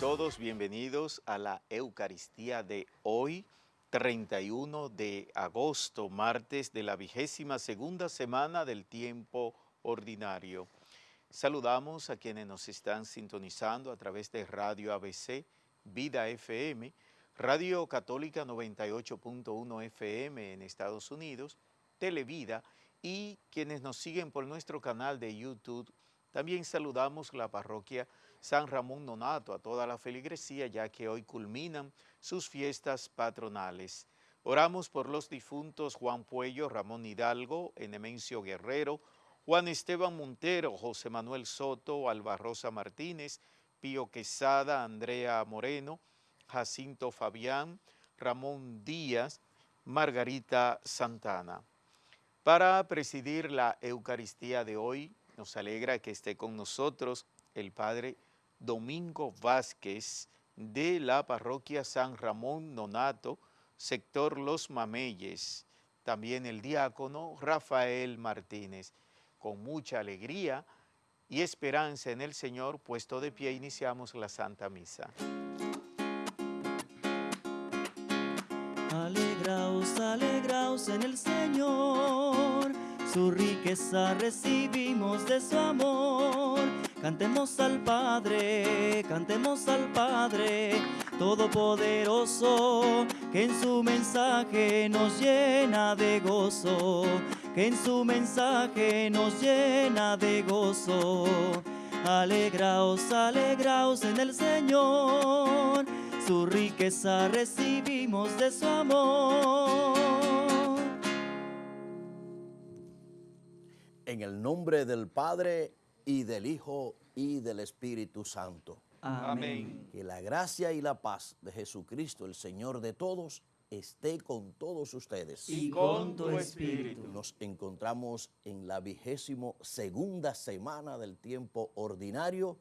todos bienvenidos a la Eucaristía de hoy, 31 de agosto, martes de la vigésima segunda semana del tiempo ordinario. Saludamos a quienes nos están sintonizando a través de Radio ABC, Vida FM, Radio Católica 98.1 FM en Estados Unidos, Televida y quienes nos siguen por nuestro canal de YouTube. También saludamos la parroquia San Ramón Nonato, a toda la feligresía, ya que hoy culminan sus fiestas patronales. Oramos por los difuntos Juan Puello, Ramón Hidalgo, Enemencio Guerrero, Juan Esteban Montero, José Manuel Soto, Alba Rosa Martínez, Pío Quesada, Andrea Moreno, Jacinto Fabián, Ramón Díaz, Margarita Santana. Para presidir la Eucaristía de hoy, nos alegra que esté con nosotros el Padre Domingo Vázquez de la parroquia San Ramón Nonato, sector Los Mameyes, también el diácono Rafael Martínez. Con mucha alegría y esperanza en el Señor, puesto de pie, iniciamos la Santa Misa. Alegraos, alegraos en el Señor, su riqueza recibimos de su amor Cantemos al Padre, cantemos al Padre Todopoderoso, que en su mensaje nos llena de gozo, que en su mensaje nos llena de gozo. Alegraos, alegraos en el Señor, su riqueza recibimos de su amor. En el nombre del Padre y del Hijo y del Espíritu Santo. Amén. Que la gracia y la paz de Jesucristo, el Señor de todos, esté con todos ustedes. Y con tu espíritu. Nos encontramos en la vigésimo segunda semana del tiempo ordinario.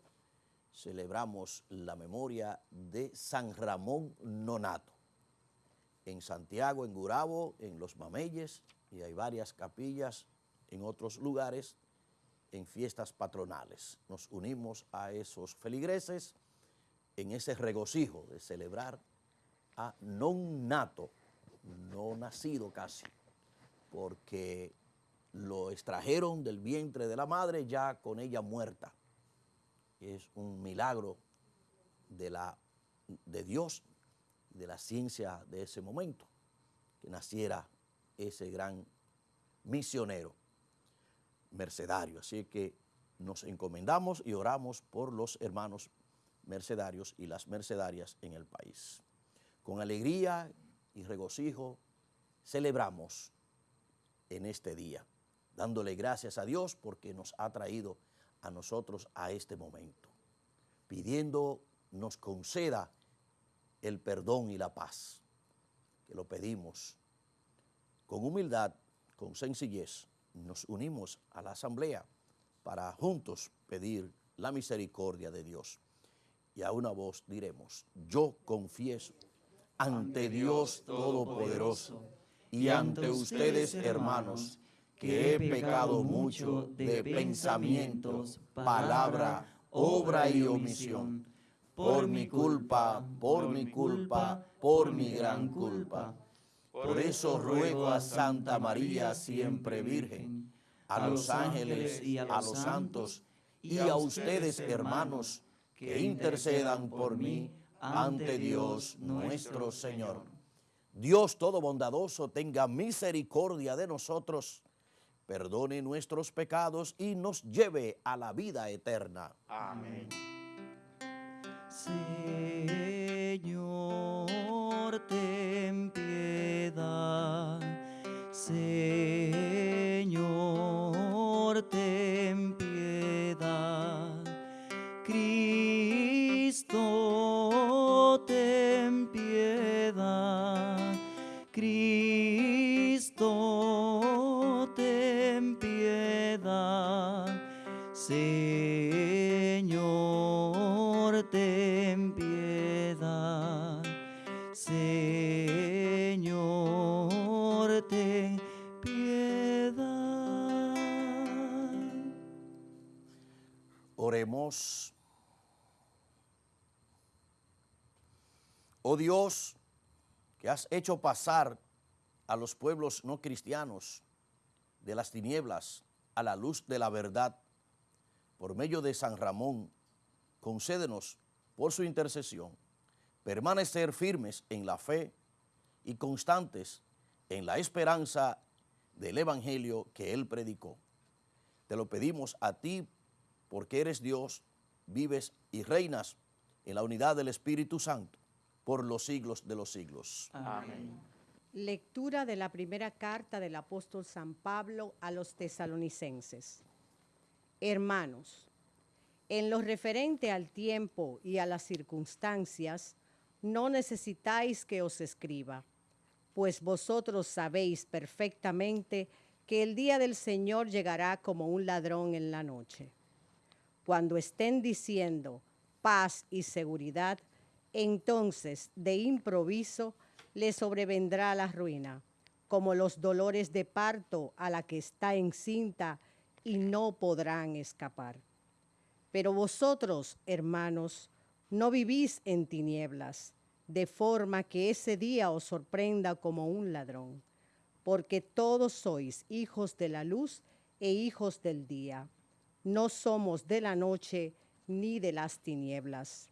Celebramos la memoria de San Ramón Nonato. En Santiago, en Gurabo, en Los Mameyes, y hay varias capillas en otros lugares en fiestas patronales. Nos unimos a esos feligreses en ese regocijo de celebrar a non nato, no nacido casi, porque lo extrajeron del vientre de la madre ya con ella muerta. Es un milagro de, la, de Dios, de la ciencia de ese momento, que naciera ese gran misionero mercedario. Así que nos encomendamos y oramos por los hermanos mercedarios y las mercedarias en el país. Con alegría y regocijo celebramos en este día, dándole gracias a Dios porque nos ha traído a nosotros a este momento, pidiendo nos conceda el perdón y la paz, que lo pedimos con humildad, con sencillez, nos unimos a la asamblea para juntos pedir la misericordia de Dios. Y a una voz diremos, yo confieso ante Dios Todopoderoso y ante ustedes, hermanos, que he pecado mucho de pensamientos, palabra, obra y omisión, por mi culpa, por mi culpa, por mi gran culpa. Por eso ruego a Santa María, siempre Virgen, a los ángeles y a los santos, y a ustedes, hermanos, que intercedan por mí ante Dios nuestro Señor. Dios todo bondadoso tenga misericordia de nosotros, perdone nuestros pecados y nos lleve a la vida eterna. Amén. Señor, ten piedad. Señor, Oh Dios, que has hecho pasar a los pueblos no cristianos de las tinieblas a la luz de la verdad, por medio de San Ramón, concédenos por su intercesión permanecer firmes en la fe y constantes en la esperanza del Evangelio que Él predicó. Te lo pedimos a ti porque eres Dios, vives y reinas en la unidad del Espíritu Santo por los siglos de los siglos. Amén. Lectura de la primera carta del apóstol San Pablo a los tesalonicenses. Hermanos, en lo referente al tiempo y a las circunstancias, no necesitáis que os escriba, pues vosotros sabéis perfectamente que el día del Señor llegará como un ladrón en la noche. Cuando estén diciendo paz y seguridad, entonces de improviso le sobrevendrá la ruina, como los dolores de parto a la que está encinta y no podrán escapar. Pero vosotros, hermanos, no vivís en tinieblas, de forma que ese día os sorprenda como un ladrón, porque todos sois hijos de la luz e hijos del día. No somos de la noche ni de las tinieblas.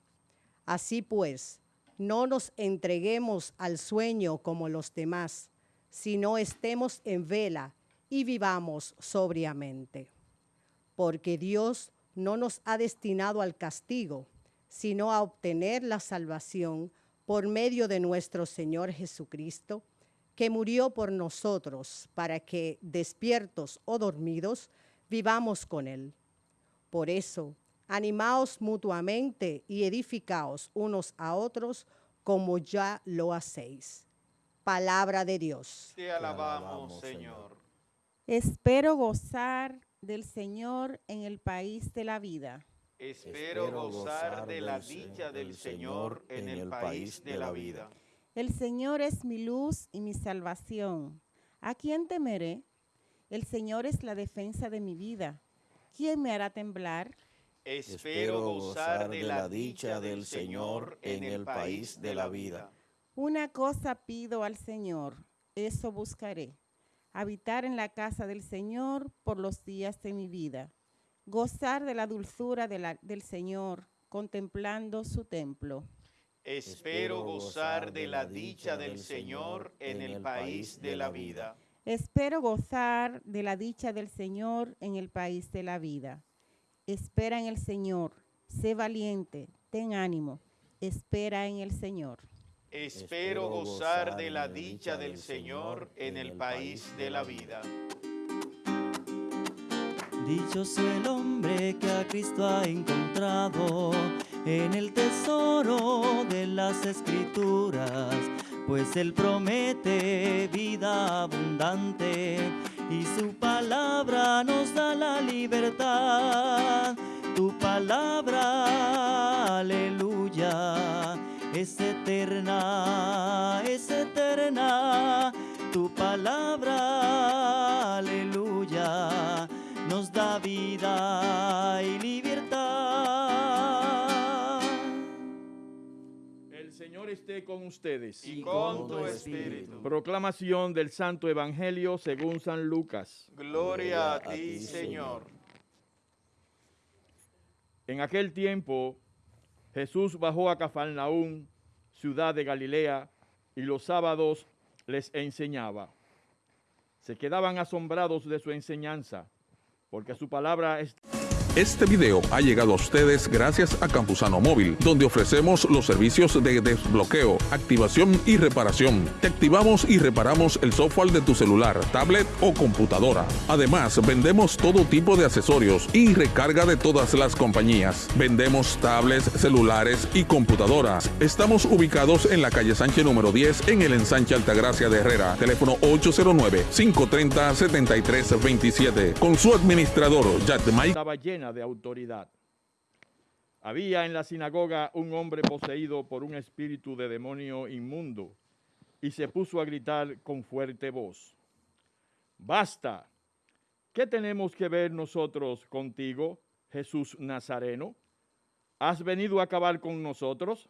Así pues, no nos entreguemos al sueño como los demás, sino estemos en vela y vivamos sobriamente. Porque Dios no nos ha destinado al castigo, sino a obtener la salvación por medio de nuestro Señor Jesucristo, que murió por nosotros para que, despiertos o dormidos, vivamos con Él. Por eso, animaos mutuamente y edificaos unos a otros como ya lo hacéis. Palabra de Dios. Te alabamos, Señor. Espero gozar del Señor en el país de la vida. Espero gozar de la dicha del Señor en el país de la vida. El Señor es mi luz y mi salvación. ¿A quién temeré? El Señor es la defensa de mi vida. ¿Quién me hará temblar? Espero gozar de la dicha del Señor en el país de la vida. Una cosa pido al Señor, eso buscaré. Habitar en la casa del Señor por los días de mi vida gozar de la dulzura de la- del Señor, contemplando su templo. Espero gozar de la dicha del Señor en el país de la vida. Espero gozar de la dicha del Señor en el país de la vida. Espera en el Señor, sé valiente, ten ánimo, espera en el Señor. Espero gozar de la dicha del Señor en el país de la vida. Dichoso el hombre que a Cristo ha encontrado en el tesoro de las escrituras, pues Él promete vida abundante y su palabra nos da la libertad. Tu palabra, aleluya, es eterna, es eterna. Tu palabra, aleluya, nos da vida y libertad. Esté con ustedes. Y con tu espíritu. Proclamación del Santo Evangelio según San Lucas. Gloria a ti, Señor. En aquel tiempo, Jesús bajó a Cafarnaún, ciudad de Galilea, y los sábados les enseñaba. Se quedaban asombrados de su enseñanza, porque su palabra es Este video ha llegado a ustedes gracias a Campusano Móvil, donde ofrecemos los servicios de desbloqueo, activación y reparación. Te activamos y reparamos el software de tu celular, tablet o computadora. Además, vendemos todo tipo de accesorios y recarga de todas las compañías. Vendemos tablets, celulares y computadoras. Estamos ubicados en la calle Sánchez número 10 en el ensanche Altagracia de Herrera. Teléfono 809-530-7327. Con su administrador, Yatmay estaba llena de autoridad. Había en la sinagoga un hombre poseído por un espíritu de demonio inmundo y se puso a gritar con fuerte voz. Basta, ¿qué tenemos que ver nosotros contigo, Jesús Nazareno? ¿Has venido a acabar con nosotros?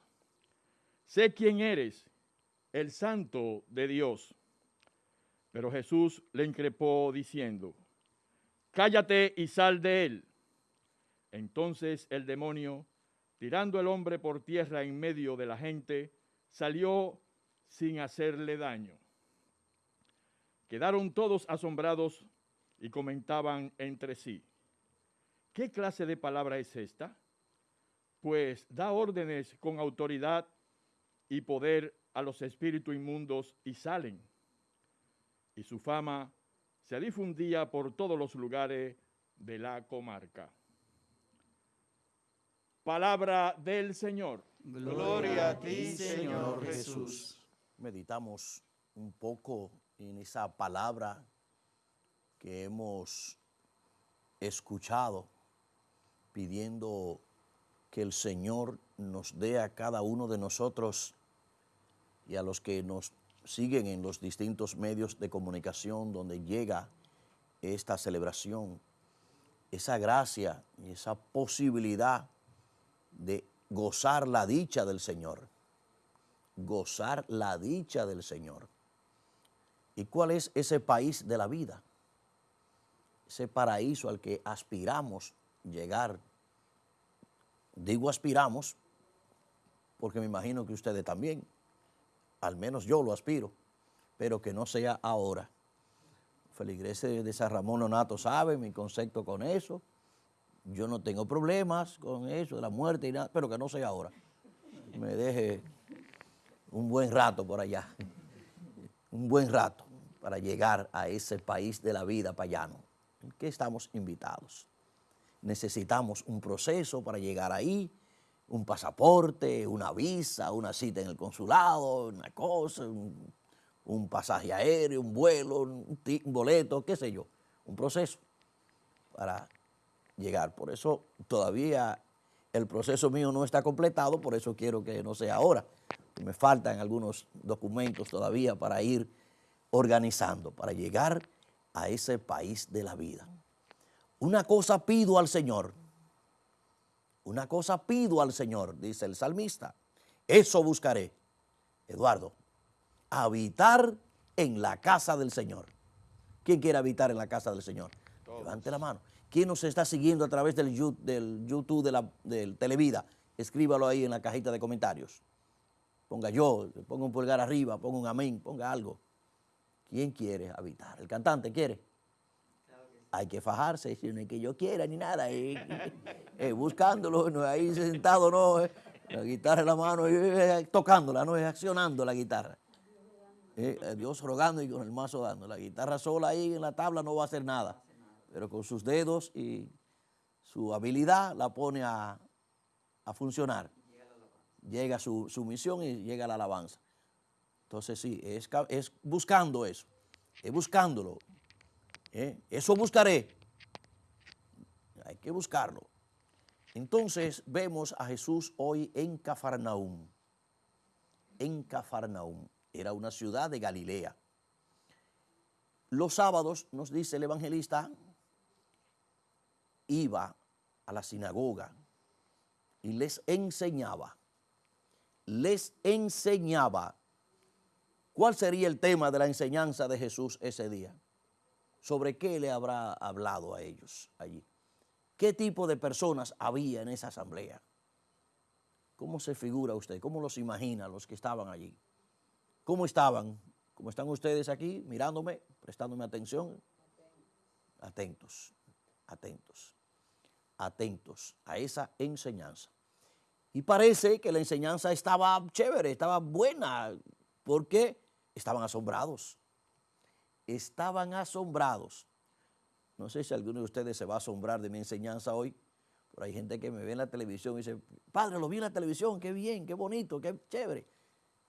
sé quién eres, el santo de Dios. Pero Jesús le increpó diciendo, cállate y sal de él. Entonces el demonio, tirando al hombre por tierra en medio de la gente, salió sin hacerle daño. Quedaron todos asombrados y comentaban entre sí, ¿qué clase de palabra es esta? Pues da órdenes con autoridad y poder a los espíritus inmundos y salen. Y su fama se difundía por todos los lugares de la comarca. Palabra del Señor. Gloria a ti, Señor Jesús. Meditamos un poco en esa palabra que hemos escuchado pidiendo que el Señor nos dé a cada uno de nosotros y a los que nos siguen en los distintos medios de comunicación donde llega esta celebración, esa gracia y esa posibilidad de gozar la dicha del Señor, gozar la dicha del Señor. ¿Y cuál es ese país de la vida? Ese paraíso al que aspiramos llegar. Digo aspiramos porque me imagino que ustedes también, al menos yo lo aspiro, pero que no sea ahora. Feligreses de San Ramón Nonato sabe mi concepto con eso. Yo no tengo problemas con eso, de la muerte y nada, pero que no sea ahora. Me deje un buen rato por allá, un buen rato para llegar a ese país de la vida payano, en que estamos invitados. Necesitamos un proceso para llegar ahí, un pasaporte, una visa, una cita en el consulado, una cosa, un, pasaje aéreo, un vuelo, un boleto, qué sé yo, un proceso para llegar. Por eso todavía el proceso mío no está completado, por eso quiero que no sea ahora. Me faltan algunos documentos todavía para ir organizando, para llegar a ese país de la vida. Una cosa pido al Señor, una cosa pido al Señor, dice el salmista, eso buscaré, Eduardo, habitar en la casa del Señor. ¿Quién quiere habitar en la casa del Señor? Levante la mano. ¿Quién nos está siguiendo a través del, YouTube de la, del Televida? Escríbalo ahí en la cajita de comentarios. Ponga yo, ponga un pulgar arriba, ponga un amén, ponga algo. ¿Quién quiere habitar? ¿El cantante quiere? Hay que fajarse, si no es que yo quiera ni nada. Eh, eh, buscándolo, no ahí sentado, no. Eh, la guitarra en la mano, tocándola, no accionando la guitarra. Dios rogando y con el mazo dando. La guitarra sola ahí en la tabla no va a hacer nada pero con sus dedos y su habilidad la pone a, funcionar. Llega su, su, misión y llega la alabanza. Entonces sí, es, es buscando eso, es buscándolo. ¿eh? Eso buscaré. Hay que buscarlo. Entonces vemos a Jesús hoy en Cafarnaum. En Cafarnaum. Era una ciudad de Galilea. Los sábados, nos dice el evangelista, iba a la sinagoga y les enseñaba, les enseñaba. ¿Cuál sería el tema de la enseñanza de Jesús ese día? ¿Sobre qué le habrá hablado a ellos allí? ¿Qué tipo de personas había en esa asamblea? ¿Cómo se figura usted? ¿Cómo los imagina los que estaban allí? ¿Cómo estaban? ¿Cómo están ustedes aquí mirándome, prestándome atención? Atentos, atentos atentos a esa enseñanza. Y parece que la enseñanza estaba chévere, estaba buena, porque estaban asombrados. Estaban asombrados. No sé si alguno de ustedes se va a asombrar de mi enseñanza hoy, pero hay gente que me ve en la televisión y dice, padre, lo vi en la televisión, qué bien, qué bonito, qué chévere.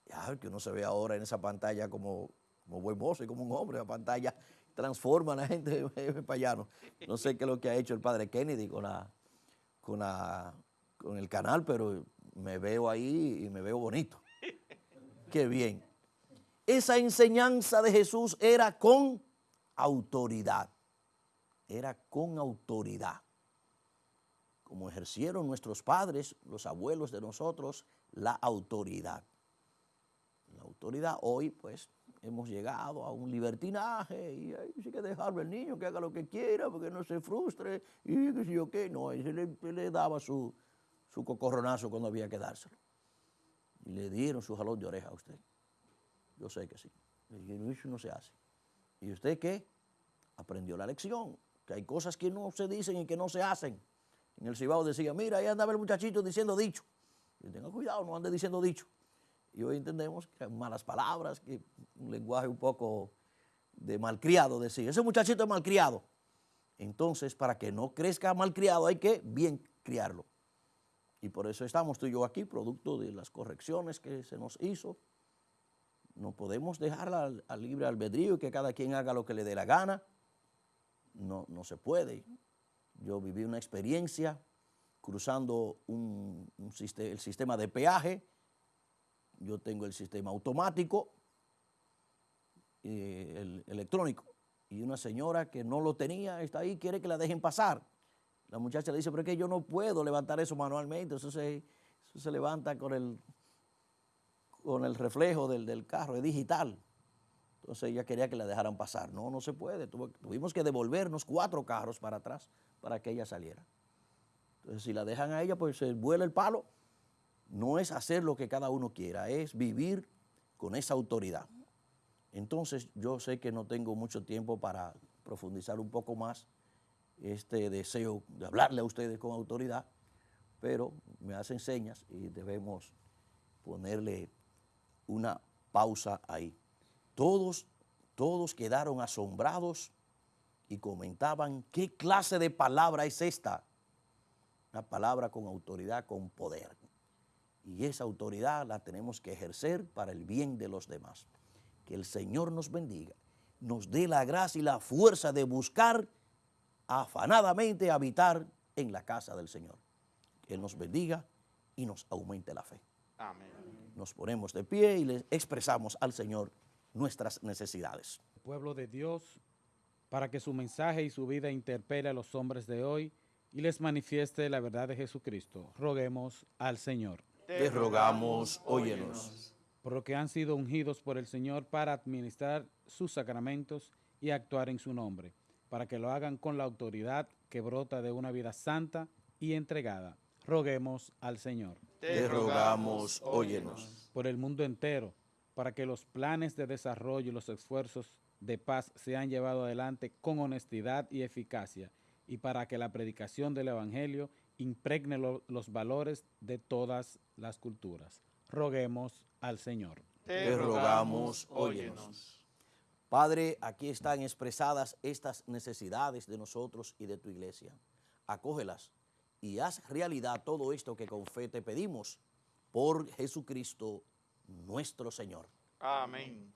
Ya, que uno se ve ahora en esa pantalla como, como buen mozo y como un hombre, la pantalla transforma a la gente de payano. No sé qué es lo que ha hecho el padre Kennedy con, la, con, la, con el canal, pero me veo ahí y me veo bonito. Qué bien. Esa enseñanza de Jesús era con autoridad. Era con autoridad. Como ejercieron nuestros padres, los abuelos de nosotros, la autoridad. autoridad. Hoy, pues, hemos llegado a un libertinaje y sí que dejarlo al niño que haga lo que quiera porque no se frustre y qué sé yo qué. No, él le, le daba su, su cocorronazo cuando había que dárselo. Y le dieron su jalón de oreja a usted. Yo sé que sí. Dijeron, eso no se hace. ¿Y usted qué? Aprendió la lección, que hay cosas que no se dicen y que no se hacen. En el Cibao decía, mira, ahí andaba el muchachito diciendo dicho. Y tenga cuidado, no ande diciendo dicho. Y hoy entendemos que malas palabras, que un lenguaje un poco de malcriado decir, ese muchachito es malcriado. Entonces, para que no crezca malcriado hay que bien criarlo. Y por eso estamos tú y yo aquí, producto de las correcciones que se nos hizo. No podemos dejarla al, libre albedrío y que cada quien haga lo que le dé la gana. No, no se puede. Yo viví una experiencia cruzando un, el sistema de peaje. Yo tengo el sistema automático, eh, el electrónico. Y una señora que no lo tenía está ahí, quiere que la dejen pasar. La muchacha le dice, pero es que yo no puedo levantar eso manualmente, eso se, se levanta con el, con el reflejo del, del, carro, es digital. Entonces ella quería que la dejaran pasar. No, no se puede. tuvimos que devolvernos cuatro carros para atrás para que ella saliera. Entonces si la dejan a ella, pues se vuela el palo. No es hacer lo que cada uno quiera, es vivir con esa autoridad. Entonces yo sé que no tengo mucho tiempo para profundizar un poco más este deseo de hablarle a ustedes con autoridad, pero me hacen señas y debemos ponerle una pausa ahí. Todos, todos quedaron asombrados y comentaban, ¿qué clase de palabra es esta? Una palabra con autoridad, con poder. Y esa autoridad la tenemos que ejercer para el bien de los demás. Que el Señor nos bendiga, nos dé la gracia y la fuerza de buscar afanadamente habitar en la casa del Señor. Que Él nos bendiga y nos aumente la fe. Amén. Nos ponemos de pie y le expresamos al Señor nuestras necesidades. Pueblo de Dios, para que su mensaje y su vida interpele a los hombres de hoy y les manifieste la verdad de Jesucristo. Roguemos al Señor. Te rogamos, óyenos. Por lo que han sido ungidos por el Señor para administrar sus sacramentos y actuar en su nombre para que lo hagan con la autoridad que brota de una vida santa y entregada. Roguemos al Señor. Te rogamos, óyenos. Por el mundo entero, para que los planes de desarrollo y los esfuerzos de paz sean llevados adelante con honestidad y eficacia, y para que la predicación del Evangelio impregne lo, los valores de todas las culturas. Roguemos al Señor. Te rogamos, óyenos. Padre, aquí están expresadas estas necesidades de nosotros y de tu iglesia. Acógelas y haz realidad todo esto que con fe te pedimos por Jesucristo nuestro Señor. Amén.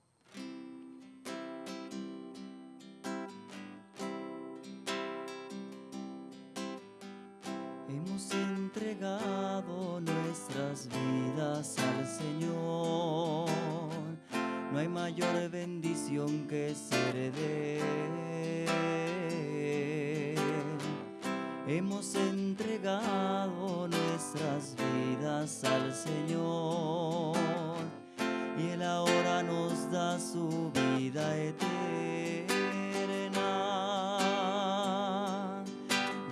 Mayor bendición que de Él. Hemos entregado nuestras vidas al Señor y Él ahora nos da su vida eterna.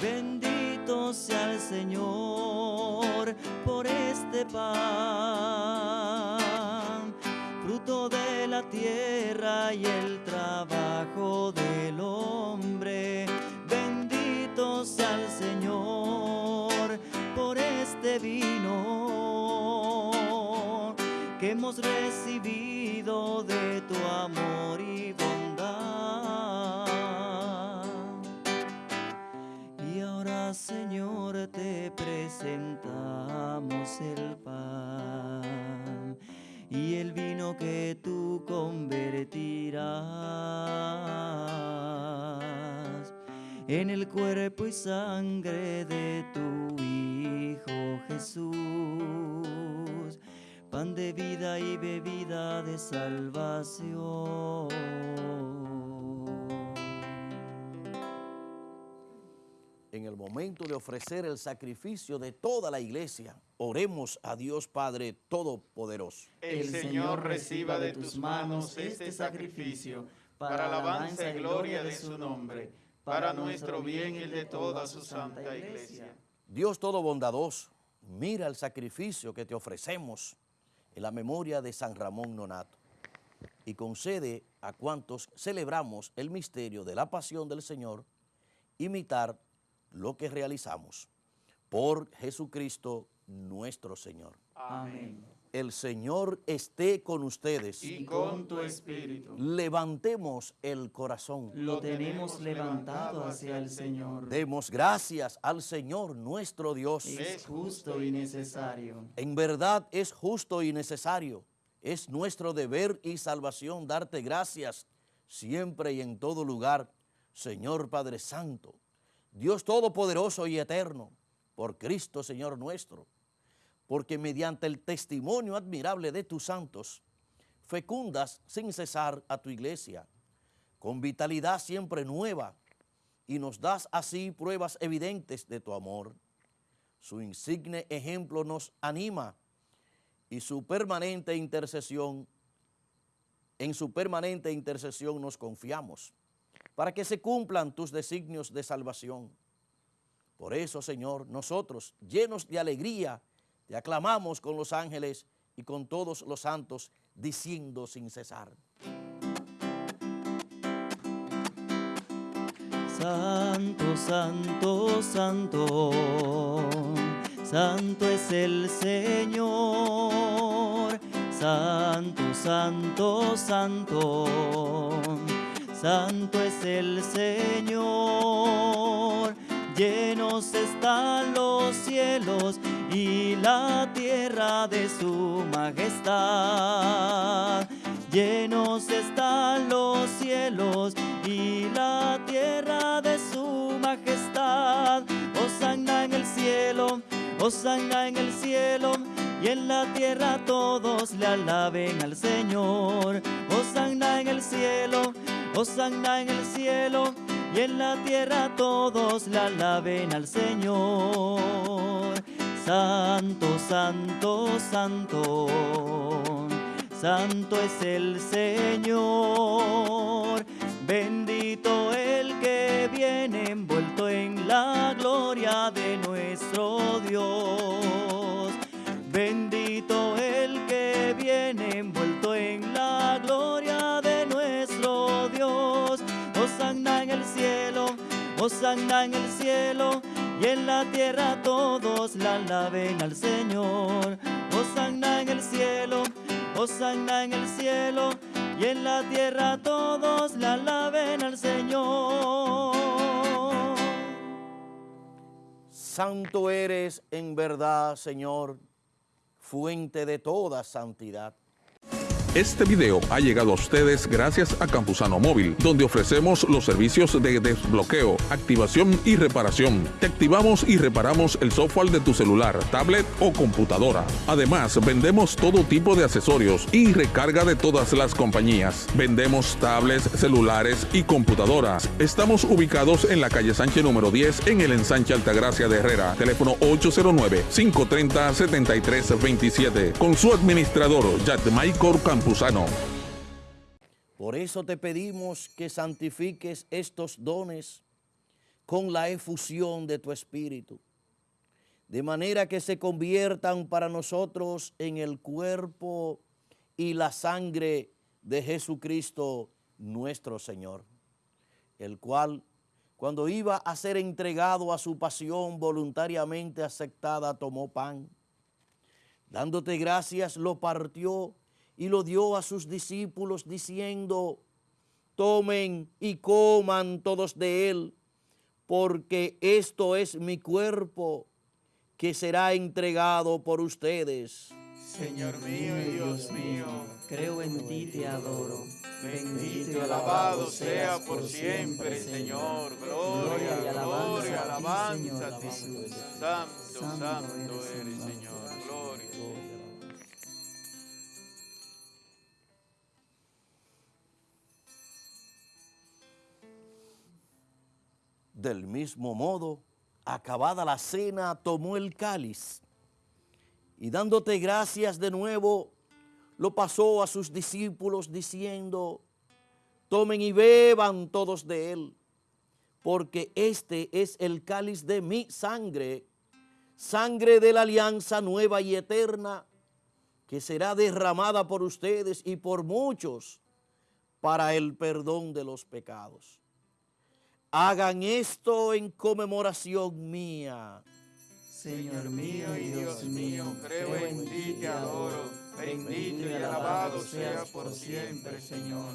Bendito sea el Señor por este pan tierra y el trabajo del hombre. Bendito sea el Señor por este vino que hemos recibido de tu amor y bondad. Y ahora, Señor, te presentamos el pan y el vino que tú convertirás en el cuerpo y sangre de tu Hijo Jesús, pan de vida y bebida de salvación. En el momento de ofrecer el sacrificio de toda la iglesia, oremos a Dios Padre Todopoderoso. el Señor reciba de tus manos este sacrificio para alabanza y gloria de su nombre, para nuestro bien y el de toda su santa iglesia. Dios todo bondadoso, mira el sacrificio que te ofrecemos en la memoria de San Ramón Nonato y concede a cuantos celebramos el misterio de la pasión del Señor imitar lo que realizamos por Jesucristo nuestro Señor. Amén. El Señor esté con ustedes. Y con tu espíritu. Levantemos el corazón. Lo tenemos levantado hacia el Señor. Demos gracias al Señor nuestro Dios. Es justo y necesario. En verdad es justo y necesario. Es nuestro deber y salvación darte gracias siempre y en todo lugar, Señor Padre Santo, Dios Todopoderoso y Eterno, por Cristo Señor nuestro, porque mediante el testimonio admirable de tus santos, fecundas sin cesar a tu iglesia, con vitalidad siempre nueva, y nos das así pruebas evidentes de tu amor. Su insigne ejemplo nos anima y su permanente intercesión, en su permanente intercesión nos confiamos, para que se cumplan tus designios de salvación. Por eso, Señor, nosotros, llenos de alegría, te aclamamos con los ángeles y con todos los santos, diciendo sin cesar. Santo, santo, santo, santo es el Señor. Santo, santo, santo, santo es el Señor. Llenos están los cielos y la tierra de su majestad. Llenos están los cielos y la tierra de su majestad. Hosanna en el cielo, Hosanna en el cielo, y en la tierra todos le alaben al Señor. Hosanna en el cielo, Hosanna en el cielo, y en la tierra todos le alaben al Señor. Santo, santo, santo, santo es el Señor. Bendito el que viene envuelto en la gloria de nuestro Dios. Hosanna en el cielo, y en la tierra todos la alaben al Señor. Hosanna en el cielo, Hosanna en el cielo, y en la tierra todos la alaben al Señor. Santo eres en verdad, Señor, fuente de toda santidad. Este video ha llegado a ustedes gracias a Campusano Móvil, donde ofrecemos los servicios de desbloqueo, activación y reparación. Te activamos y reparamos el software de tu celular, tablet o computadora. Además, vendemos todo tipo de accesorios y recarga de todas las compañías. Vendemos tablets, celulares y computadoras. Estamos ubicados en la calle Sánchez número 10 en el ensanche Altagracia de Herrera. Teléfono 809-530-7327. Con su administrador, Yatmaicor Por eso te pedimos que santifiques estos dones con la efusión de tu Espíritu, de manera que se conviertan para nosotros en el cuerpo y la sangre de Jesucristo nuestro Señor, el cual cuando iba a ser entregado a su pasión voluntariamente aceptada, tomó pan, dándote gracias, lo partió y lo dio a sus discípulos diciendo, tomen y coman todos de él, porque esto es mi cuerpo que será entregado por ustedes. Señor mío y Dios mío, creo en ti, te adoro. Bendito y alabado sea por siempre, Señor. Gloria, gloria, alabanza a ti. Santo, santo eres, Señor. Del mismo modo, acabada la cena, tomó el cáliz y dándote gracias de nuevo, lo pasó a sus discípulos diciendo, tomen y beban todos de él, porque este es el cáliz de mi sangre, sangre de la alianza nueva y eterna, que será derramada por ustedes y por muchos para el perdón de los pecados. Hagan esto en conmemoración mía. Señor mío y Dios mío, creo en ti, te adoro, bendito y alabado sea por siempre, Señor.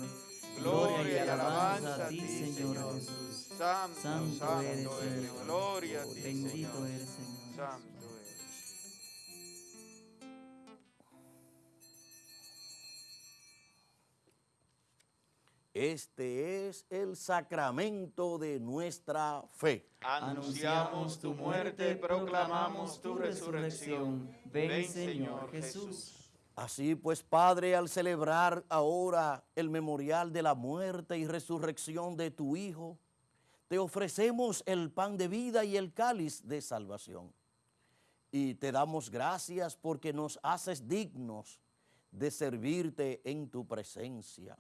Gloria y alabanza a ti, Señor Jesús. Santo, eres, Señor. Gloria a ti, Bendito Señor. eres, Señor. Este es el sacramento de nuestra fe. Anunciamos tu muerte, proclamamos tu resurrección. Ven, Señor Jesús. Así pues, Padre, al celebrar ahora el memorial de la muerte y resurrección de tu Hijo, te ofrecemos el pan de vida y el cáliz de salvación. Y te damos gracias porque nos haces dignos de servirte en tu presencia.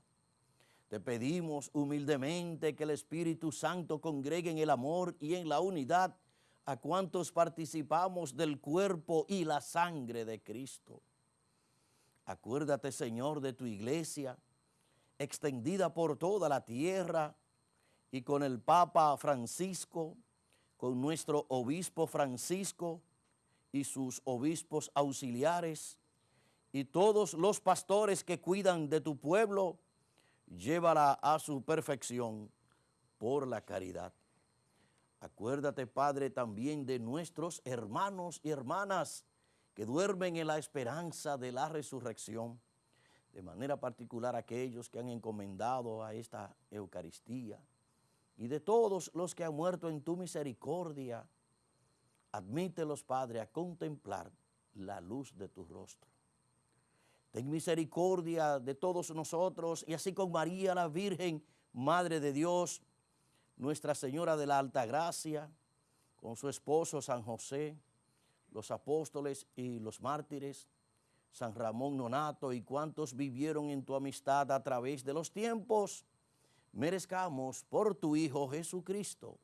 Te pedimos humildemente que el Espíritu Santo congregue en el amor y en la unidad a cuantos participamos del cuerpo y la sangre de Cristo. Acuérdate, Señor, de tu iglesia, extendida por toda la tierra, y con el Papa Francisco, con nuestro obispo Francisco y sus obispos auxiliares, y todos los pastores que cuidan de tu pueblo, llévala a su perfección por la caridad. Acuérdate, Padre, también de nuestros hermanos y hermanas que duermen en la esperanza de la resurrección, de manera particular aquellos que han encomendado a esta Eucaristía, y de todos los que han muerto en tu misericordia, admítelos, Padre, a contemplar la luz de tu rostro. Ten misericordia de todos nosotros y así con María la Virgen, Madre de Dios, Nuestra Señora de la Alta Gracia, con su esposo San José, los apóstoles y los mártires, San Ramón Nonato y cuantos vivieron en tu amistad a través de los tiempos, merezcamos por tu Hijo Jesucristo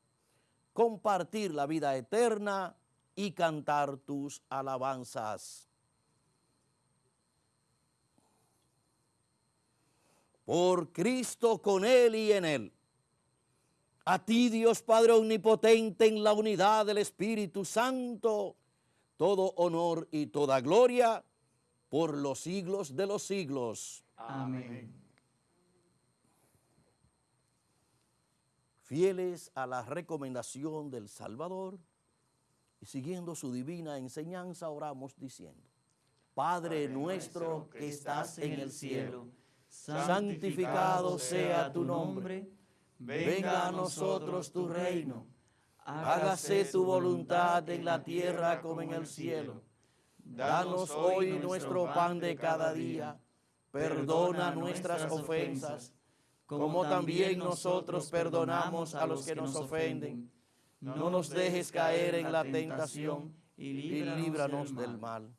compartir la vida eterna y cantar tus alabanzas. Por Cristo con Él y en Él. A ti Dios Padre Omnipotente en la unidad del Espíritu Santo, todo honor y toda gloria por los siglos de los siglos. Amén. fieles a la recomendación del Salvador y siguiendo su divina enseñanza, oramos diciendo, Padre nuestro que estás en el cielo, santificado sea tu nombre, venga a nosotros tu reino, hágase tu voluntad en la tierra como en el cielo. Danos hoy nuestro pan de cada día, perdona nuestras ofensas, como también nosotros perdonamos a los que nos ofenden. No nos dejes caer en la tentación y líbranos del mal.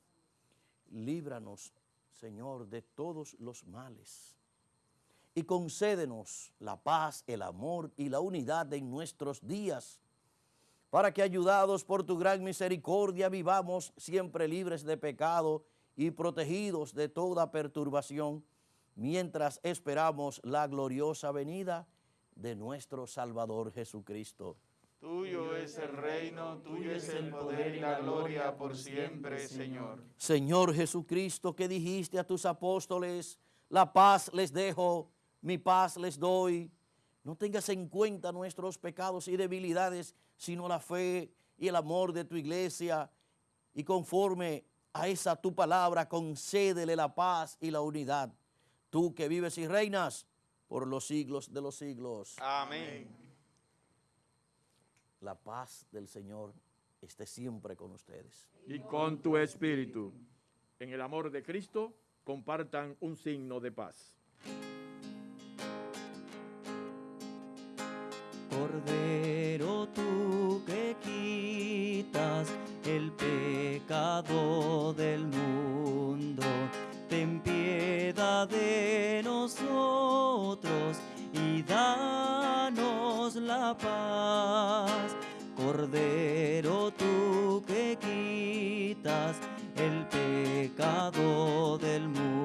Líbranos, Señor, de todos los males. Y concédenos la paz, el amor y la unidad en nuestros días, para que ayudados por tu gran misericordia vivamos siempre libres de pecado y protegidos de toda perturbación mientras esperamos la gloriosa venida de nuestro Salvador Jesucristo. Tuyo es el reino, tuyo es el poder y la gloria por siempre, Señor. Señor Jesucristo, que dijiste a tus apóstoles, la paz les dejo, mi paz les doy. No tengas en cuenta nuestros pecados y debilidades, sino la fe y el amor de tu iglesia. Y conforme a esa tu palabra, concédele la paz y la unidad tú que vives y reinas por los siglos de los siglos. Amén. La paz del Señor esté siempre con ustedes. Y con tu espíritu. En el amor de Cristo, compartan un signo de paz. Cordero tú que quitas el pecado del mundo, ten piedad de nosotros y da Cordero tú que quitas el pecado del mundo,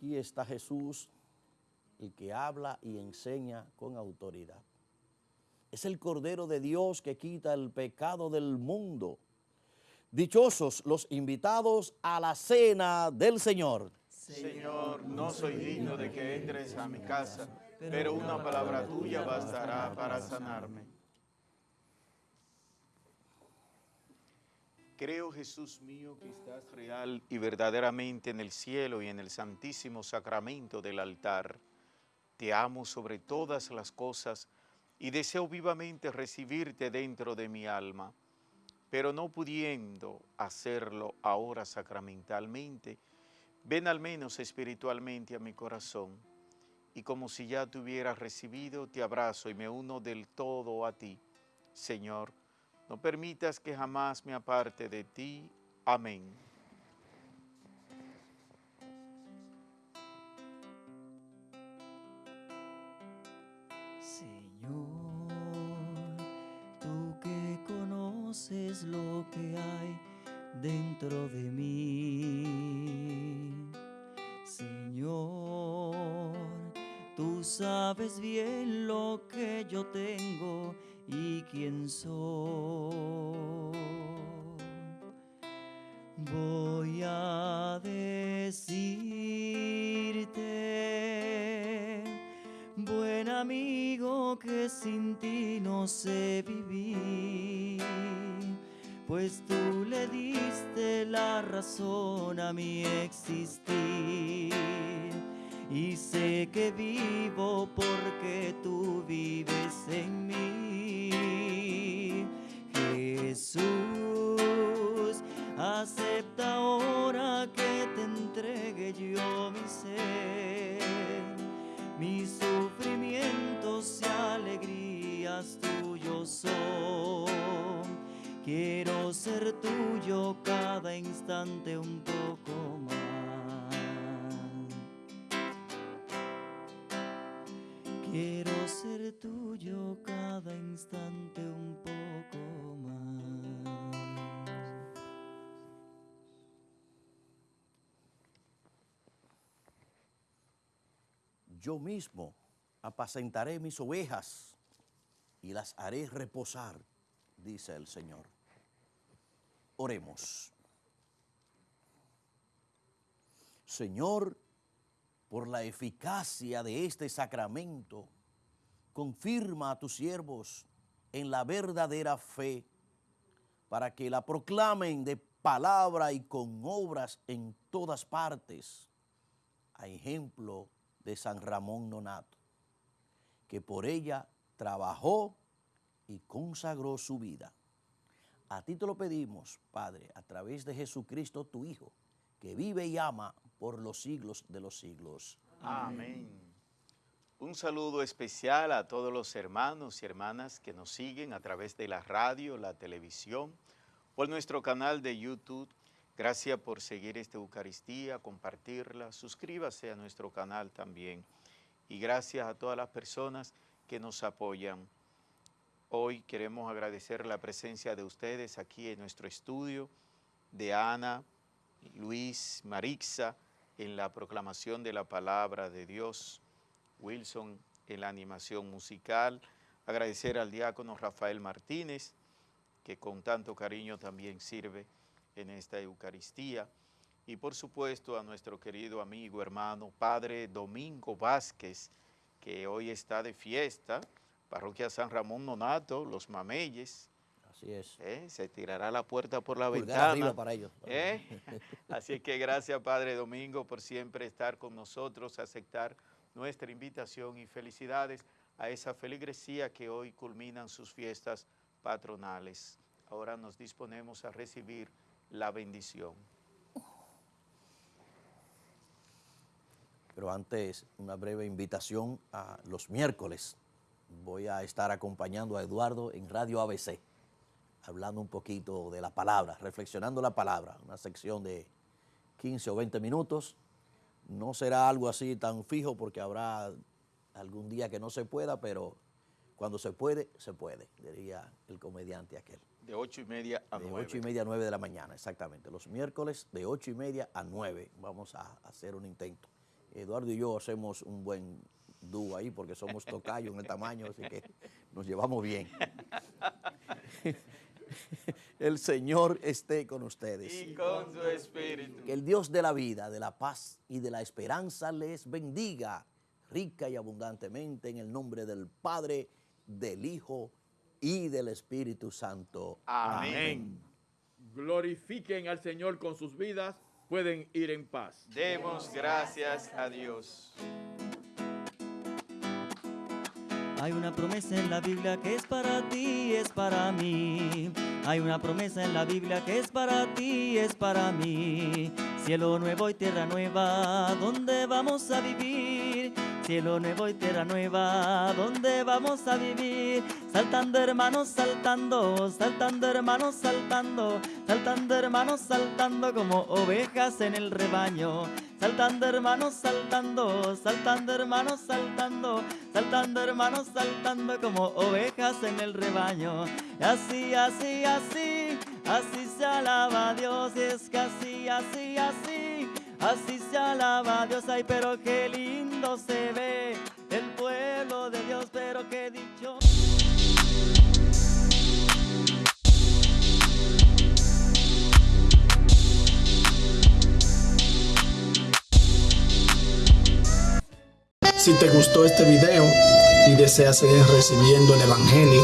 Aquí está Jesús, el que habla y enseña con autoridad. Es el Cordero de Dios que quita el pecado del mundo. Dichosos los invitados a la cena del Señor. Señor, no soy digno de que entres a mi casa, pero una palabra tuya bastará para sanarme. Creo, Jesús mío, que estás real y verdaderamente en el cielo y en el santísimo sacramento del altar. Te amo sobre todas las cosas y deseo vivamente recibirte dentro de mi alma, pero no pudiendo hacerlo ahora sacramentalmente, ven al menos espiritualmente a mi corazón y como si ya te hubieras recibido, te abrazo y me uno del todo a ti. Señor, no permitas que jamás me aparte de ti. Amén. Señor, tú que conoces lo que hay dentro de mí. Señor, tú sabes bien lo que yo tengo y quién soy. Voy a decirte, buen amigo, que sin ti no sé vivir, pues tú le diste la razón a mi existir. Y sé que vivo porque tú vives en mí. Jesús, acepta ahora que te entregue yo mi ser, mis sufrimientos y alegrías tuyos son. Quiero ser tuyo cada instante un poco más. Quiero ser tuyo cada instante un poco más. Yo mismo apacentaré mis ovejas y las haré reposar, dice el Señor. Oremos. Señor, por la eficacia de este sacramento, confirma a tus siervos en la verdadera fe, para que la proclamen de palabra y con obras en todas partes, a ejemplo de San Ramón Nonato, que por ella trabajó y consagró su vida. A ti te lo pedimos, Padre, a través de Jesucristo tu Hijo, que vive y ama por los siglos de los siglos. Amén. Un saludo especial a todos los hermanos y hermanas que nos siguen a través de la radio, la televisión, por nuestro canal de YouTube. Gracias por seguir esta Eucaristía, compartirla, suscríbase a nuestro canal también. Y gracias a todas las personas que nos apoyan. Hoy queremos agradecer la presencia de ustedes aquí en nuestro estudio, de Ana, Luis, Marixa, en la proclamación de la palabra de Dios, Wilson en la animación musical, agradecer al diácono Rafael Martínez, que con tanto cariño también sirve en esta Eucaristía, y por supuesto a nuestro querido amigo, hermano, Padre Domingo Vázquez, que hoy está de fiesta, Parroquia San Ramón Nonato, Los Mameyes, Así es. ¿eh? se tirará la puerta por la Pulgar ventana. arriba para ellos. ¿Eh? Así que gracias Padre Domingo por siempre estar con nosotros, aceptar nuestra invitación y felicidades a esa feligresía que hoy culminan sus fiestas patronales. Ahora nos disponemos a recibir la bendición. Pero antes, una breve invitación a los miércoles. Voy a estar acompañando a Eduardo en Radio ABC, hablando un poquito de la palabra, reflexionando la palabra, una sección de 15 o 20 minutos. No será algo así tan fijo porque habrá algún día que no se pueda, pero cuando se puede, se puede, diría el comediante aquel. De ocho y media a de nueve. ocho y media a 9 de la mañana, exactamente. Los miércoles de ocho y media a 9 vamos a hacer un intento. Eduardo y yo hacemos un buen dúo ahí porque somos tocayos en el tamaño, así que nos llevamos bien. El Señor esté con ustedes. Y con su espíritu. Que el Dios de la vida, de la paz y de la esperanza les bendiga rica y abundantemente en el nombre del Padre, del Hijo y del Espíritu Santo. Amén. Glorifiquen al Señor con sus vidas, pueden ir en paz. Demos gracias a Dios. Hay una promesa en la Biblia que es para ti, es para mí. Hay una promesa en la Biblia que es para ti, es para mí. Cielo nuevo y tierra nueva, ¿dónde vamos a vivir? Cielo nuevo y tierra nueva, ¿dónde vamos a vivir? Saltando hermanos, saltando, saltando hermanos, saltando, saltando hermanos, saltando como ovejas en el rebaño. Saltando hermanos, saltando, saltando hermanos, saltando, saltando hermanos, saltando como ovejas en el rebaño. Así, así, así, así se alaba a Dios, y es que así, así, así, así se alaba a Dios. Ay, pero qué lindo se ve el pueblo de Dios, pero qué dicho. Si te gustó este video y deseas seguir recibiendo el Evangelio,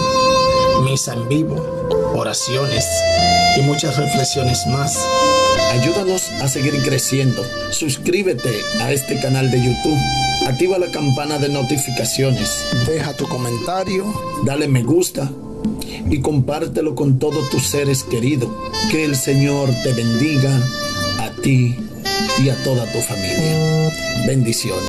misa en vivo, oraciones y muchas reflexiones más, ayúdanos a seguir creciendo. Suscríbete a este canal de YouTube. Activa la campana de notificaciones. Deja tu comentario. Dale me gusta. Y compártelo con todos tus seres queridos. Que el Señor te bendiga a ti y a toda tu familia. Bendiciones.